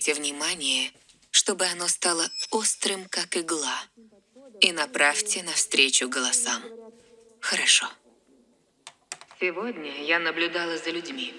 Обратите внимание, чтобы оно стало острым, как игла. И направьте навстречу голосам. Хорошо. Сегодня я наблюдала за людьми.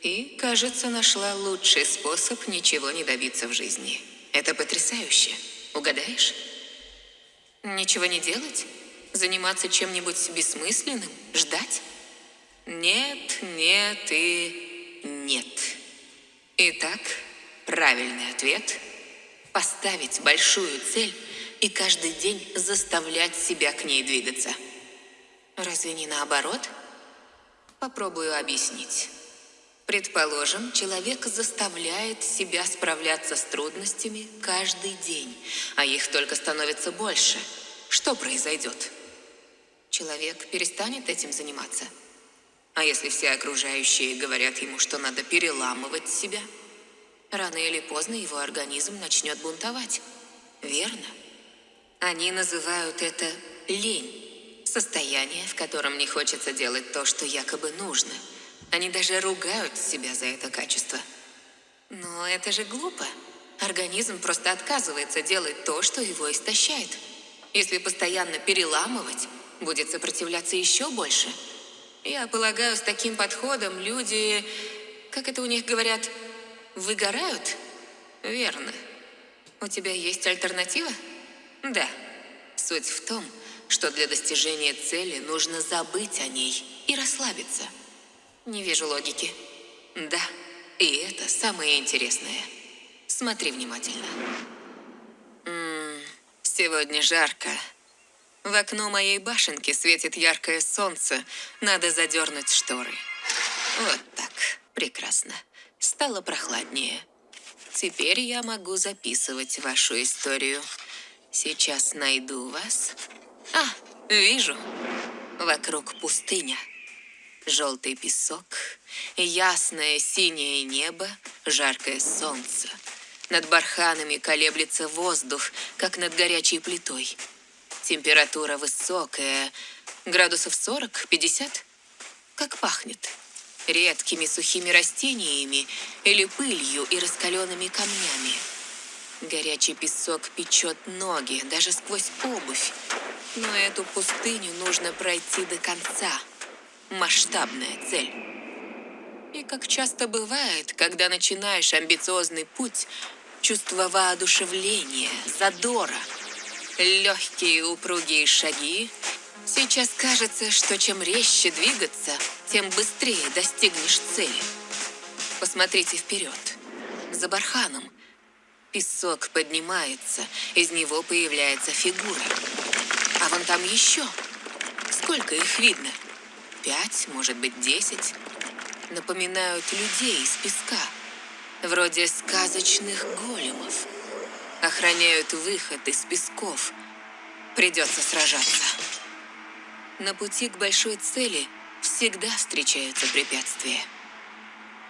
И, кажется, нашла лучший способ ничего не добиться в жизни. Это потрясающе. Угадаешь? Ничего не делать? Заниматься чем-нибудь бессмысленным? Ждать? Нет, нет и нет. Итак, правильный ответ – поставить большую цель и каждый день заставлять себя к ней двигаться. Разве не наоборот? Попробую объяснить. Предположим, человек заставляет себя справляться с трудностями каждый день, а их только становится больше. Что произойдет? Человек перестанет этим заниматься? А если все окружающие говорят ему, что надо переламывать себя? Рано или поздно его организм начнет бунтовать. Верно? Они называют это лень. Состояние, в котором не хочется делать то, что якобы нужно – они даже ругают себя за это качество. Но это же глупо. Организм просто отказывается делать то, что его истощает. Если постоянно переламывать, будет сопротивляться еще больше. Я полагаю, с таким подходом люди, как это у них говорят, выгорают? Верно. У тебя есть альтернатива? Да. Суть в том, что для достижения цели нужно забыть о ней и расслабиться. Не вижу логики. Да, и это самое интересное. Смотри внимательно. М -м, сегодня жарко. В окно моей башенки светит яркое солнце. Надо задернуть шторы. Вот так. Прекрасно. Стало прохладнее. Теперь я могу записывать вашу историю. Сейчас найду вас. А, вижу. Вокруг пустыня. Желтый песок, ясное синее небо, жаркое солнце. Над барханами колеблется воздух, как над горячей плитой. Температура высокая, градусов 40-50. Как пахнет? Редкими сухими растениями или пылью и раскаленными камнями. Горячий песок печет ноги, даже сквозь обувь. Но эту пустыню нужно пройти до конца – масштабная цель. И как часто бывает, когда начинаешь амбициозный путь, чувство воодушевления, задора, легкие упругие шаги, сейчас кажется, что чем резче двигаться, тем быстрее достигнешь цели. Посмотрите вперед. За барханом песок поднимается, из него появляется фигура. А вон там еще. Сколько их видно? пять, может быть, десять, напоминают людей из песка, вроде сказочных големов. Охраняют выход из песков. Придется сражаться. На пути к большой цели всегда встречаются препятствия.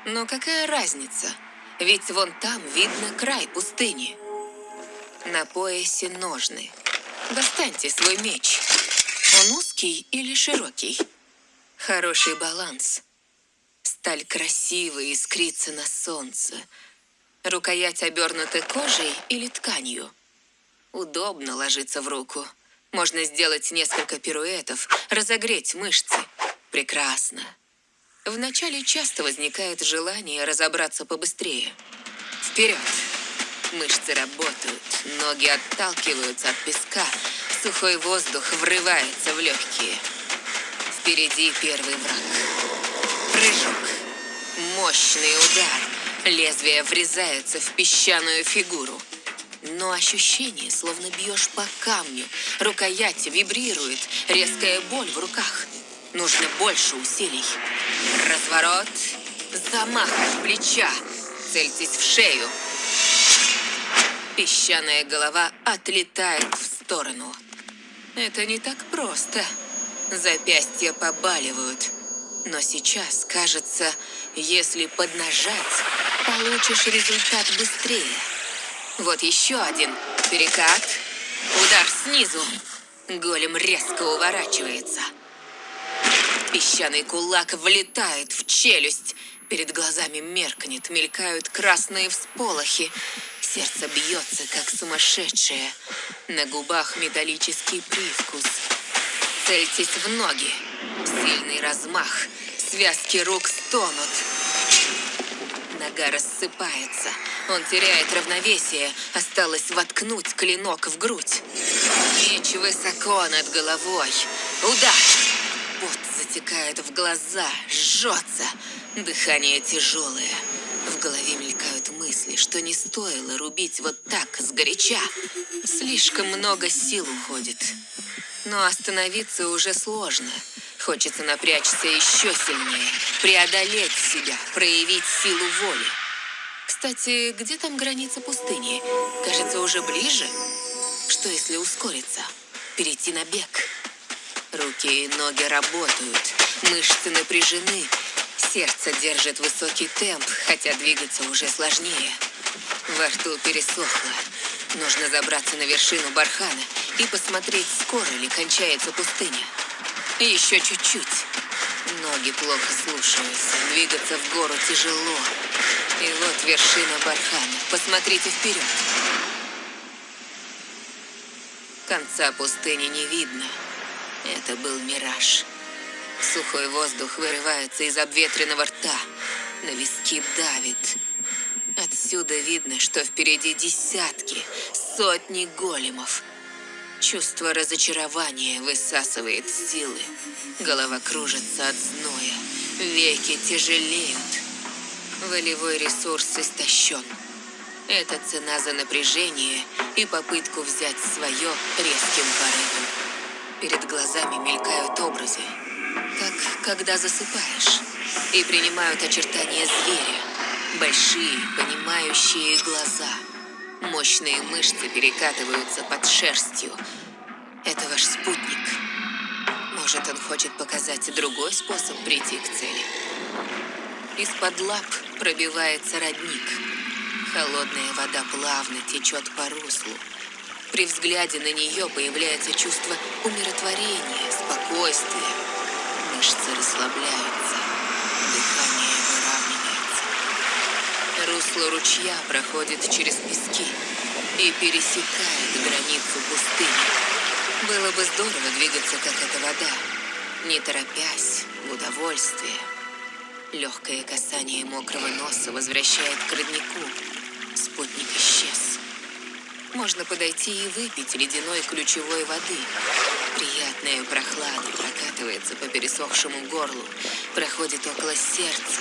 Но какая разница? Ведь вон там видно край пустыни. На поясе ножны. Достаньте свой меч. Он узкий или широкий? Хороший баланс. Сталь красиво искрится на солнце. Рукоять обернута кожей или тканью. Удобно ложиться в руку. Можно сделать несколько пируэтов, разогреть мышцы. Прекрасно. Вначале часто возникает желание разобраться побыстрее. Вперед! Мышцы работают, ноги отталкиваются от песка, сухой воздух врывается в легкие. Впереди первый враг. Прыжок. Мощный удар. Лезвие врезается в песчаную фигуру. Но ощущение, словно бьешь по камню. Рукоять вибрирует. Резкая боль в руках. Нужно больше усилий. Разворот. Замах плеча. Цельтесь в шею. Песчаная голова отлетает в сторону. Это не так просто. Запястья побаливают. Но сейчас, кажется, если поднажать, получишь результат быстрее. Вот еще один. Перекат. Удар снизу. Голем резко уворачивается. Песчаный кулак влетает в челюсть. Перед глазами меркнет, мелькают красные всполохи. Сердце бьется, как сумасшедшее. На губах металлический привкус. Цельтесь в ноги. Сильный размах. Связки рук стонут. Нога рассыпается. Он теряет равновесие. Осталось воткнуть клинок в грудь. Меч высоко над головой. Удар! Пот затекает в глаза, жжется. Дыхание тяжелое. В голове мелькают мысли, что не стоило рубить вот так, сгоряча. Слишком много сил уходит. Но остановиться уже сложно. Хочется напрячься еще сильнее, преодолеть себя, проявить силу воли. Кстати, где там граница пустыни? Кажется, уже ближе. Что если ускориться? Перейти на бег? Руки и ноги работают, мышцы напряжены, сердце держит высокий темп, хотя двигаться уже сложнее. Во рту пересохло. Нужно забраться на вершину бархана и посмотреть, скоро ли кончается пустыня. Еще чуть-чуть. Ноги плохо слушаются, двигаться в гору тяжело. И вот вершина бархана. Посмотрите вперед. Конца пустыни не видно. Это был мираж. Сухой воздух вырывается из обветренного рта. На виски давит. Отсюда видно, что впереди десятки, сотни големов. Чувство разочарования высасывает силы. Голова кружится от зноя. Веки тяжелеют. Волевой ресурс истощен. Это цена за напряжение и попытку взять свое резким порывом. Перед глазами мелькают образы, как когда засыпаешь, и принимают очертания зверя. Большие, понимающие глаза. Мощные мышцы перекатываются под шерстью. Это ваш спутник. Может, он хочет показать другой способ прийти к цели. Из-под лап пробивается родник. Холодная вода плавно течет по руслу. При взгляде на нее появляется чувство умиротворения, спокойствия. Мышцы расслабляются, дыхание выравнивается. Русло ручья проходит через пески и пересекает границу пустыни. Было бы здорово двигаться, как эта вода, не торопясь, в удовольствие. Легкое касание мокрого носа возвращает к роднику. Спутник исчез. Можно подойти и выпить ледяной ключевой воды. Приятная прохлада прокатывается по пересохшему горлу, проходит около сердца,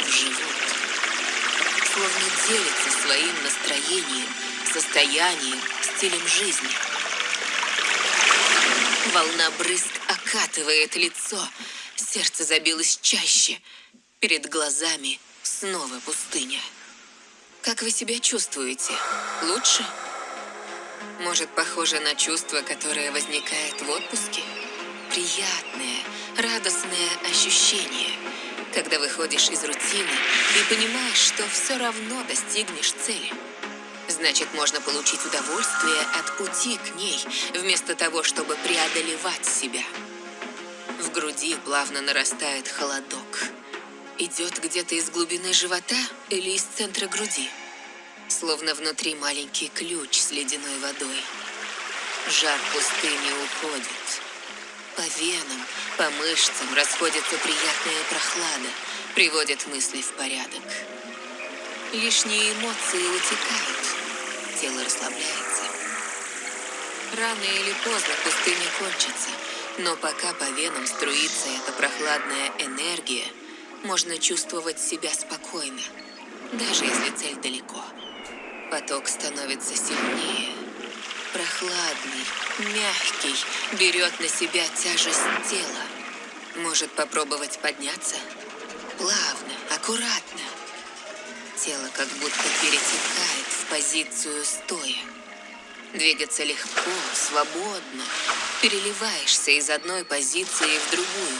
в живот. Словно делится своим настроением, состоянием, стилем жизни. Волна брызг окатывает лицо, сердце забилось чаще – Перед глазами снова пустыня. Как вы себя чувствуете? Лучше? Может, похоже на чувство, которое возникает в отпуске? Приятное, радостное ощущение, когда выходишь из рутины понимаешь, что все равно достигнешь цели. Значит, можно получить удовольствие от пути к ней, вместо того, чтобы преодолевать себя. В груди плавно нарастает холодок идет где-то из глубины живота или из центра груди. Словно внутри маленький ключ с ледяной водой. Жар пустыни уходит. По венам, по мышцам расходится приятная прохлада, приводит мысли в порядок. Лишние эмоции утекают, тело расслабляется. Рано или поздно пустыня кончится, но пока по венам струится эта прохладная энергия – можно чувствовать себя спокойно, даже если цель далеко. Поток становится сильнее, прохладный, мягкий, берет на себя тяжесть тела. Может попробовать подняться? Плавно, аккуратно. Тело как будто перетекает в позицию стоя. Двигаться легко, свободно. Переливаешься из одной позиции в другую.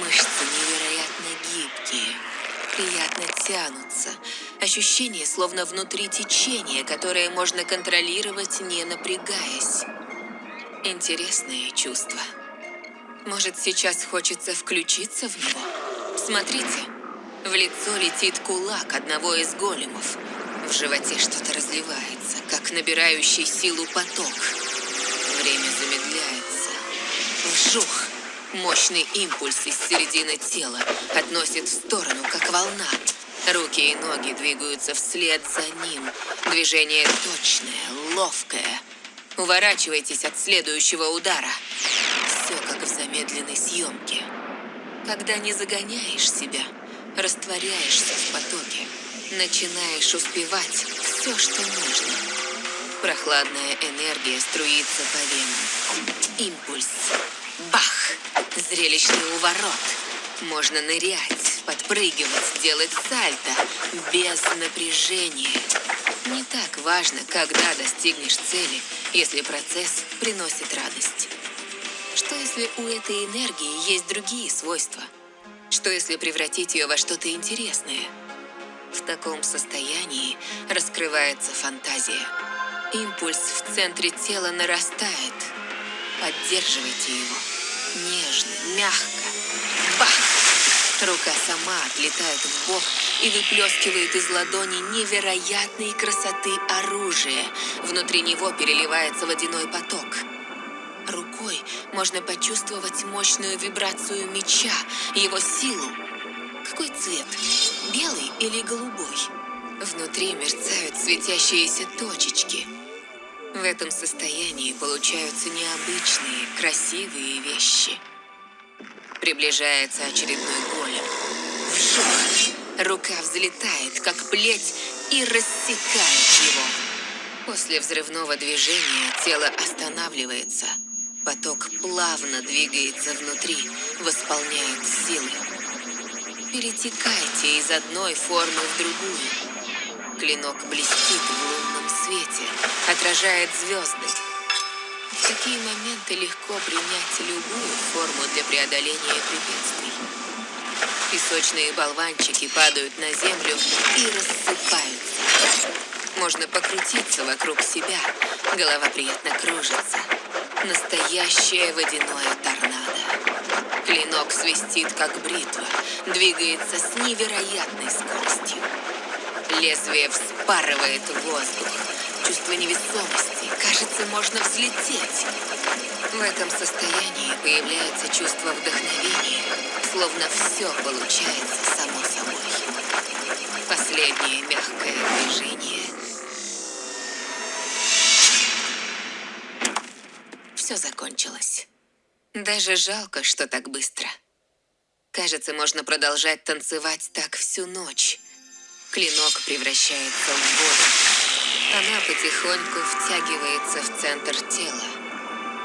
Мышцы невероятно гибкие, приятно тянутся. Ощущение, словно внутри течения, которое можно контролировать, не напрягаясь. Интересное чувство. Может, сейчас хочется включиться в него? Смотрите, В лицо летит кулак одного из големов. В животе что-то разливается, как набирающий силу поток. Время замедляется. Вжух! Мощный импульс из середины тела относит в сторону, как волна. Руки и ноги двигаются вслед за ним. Движение точное, ловкое. Уворачивайтесь от следующего удара. Все как в замедленной съемке. Когда не загоняешь себя, растворяешься в потоке, начинаешь успевать все, что нужно. Прохладная энергия струится по венам. Импульс. Бах! Зрелищный уворот. Можно нырять, подпрыгивать, делать сальто без напряжения. Не так важно, когда достигнешь цели, если процесс приносит радость. Что если у этой энергии есть другие свойства? Что если превратить ее во что-то интересное? В таком состоянии раскрывается фантазия. Импульс в центре тела нарастает. Поддерживайте его. Нежно, мягко. Бах! Рука сама отлетает в бок и выплескивает из ладони невероятной красоты оружие. Внутри него переливается водяной поток. Рукой можно почувствовать мощную вибрацию меча, его силу. Какой цвет? Белый или голубой? Внутри мерцают светящиеся точечки. В этом состоянии получаются необычные, красивые вещи. Приближается очередной голем. Вжух! Рука взлетает, как плеть, и рассекает его. После взрывного движения тело останавливается – Поток плавно двигается внутри, восполняет силы. Перетекайте из одной формы в другую. Клинок блестит в лунном свете, отражает звезды. В такие моменты легко принять любую форму для преодоления препятствий. Песочные болванчики падают на землю и рассыпаются. Можно покрутиться вокруг себя, голова приятно кружится. Настоящее водяное торнадо. Клинок свистит, как бритва, двигается с невероятной скоростью. Лезвие вспарывает воздух. Чувство невесомости. Кажется, можно взлететь. В этом состоянии появляется чувство вдохновения, словно все получается само собой. Последнее мягкое движение – все закончилось. Даже жалко, что так быстро. Кажется, можно продолжать танцевать так всю ночь. Клинок превращается в воду. Она потихоньку втягивается в центр тела.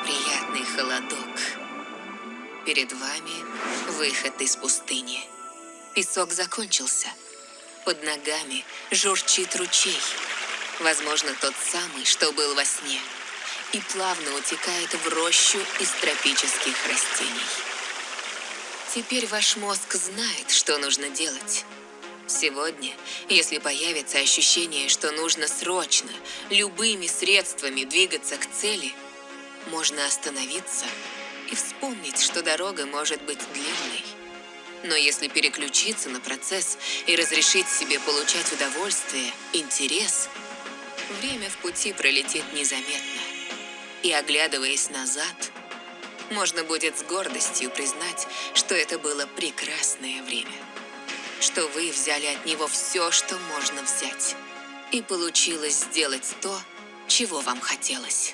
Приятный холодок. Перед вами выход из пустыни. Песок закончился. Под ногами журчит ручей. Возможно, тот самый, что был во сне и плавно утекает в рощу из тропических растений. Теперь ваш мозг знает, что нужно делать. Сегодня, если появится ощущение, что нужно срочно, любыми средствами двигаться к цели, можно остановиться и вспомнить, что дорога может быть длинной. Но если переключиться на процесс и разрешить себе получать удовольствие, интерес, время в пути пролетит незаметно. И оглядываясь назад, можно будет с гордостью признать, что это было прекрасное время. Что вы взяли от него все, что можно взять. И получилось сделать то, чего вам хотелось.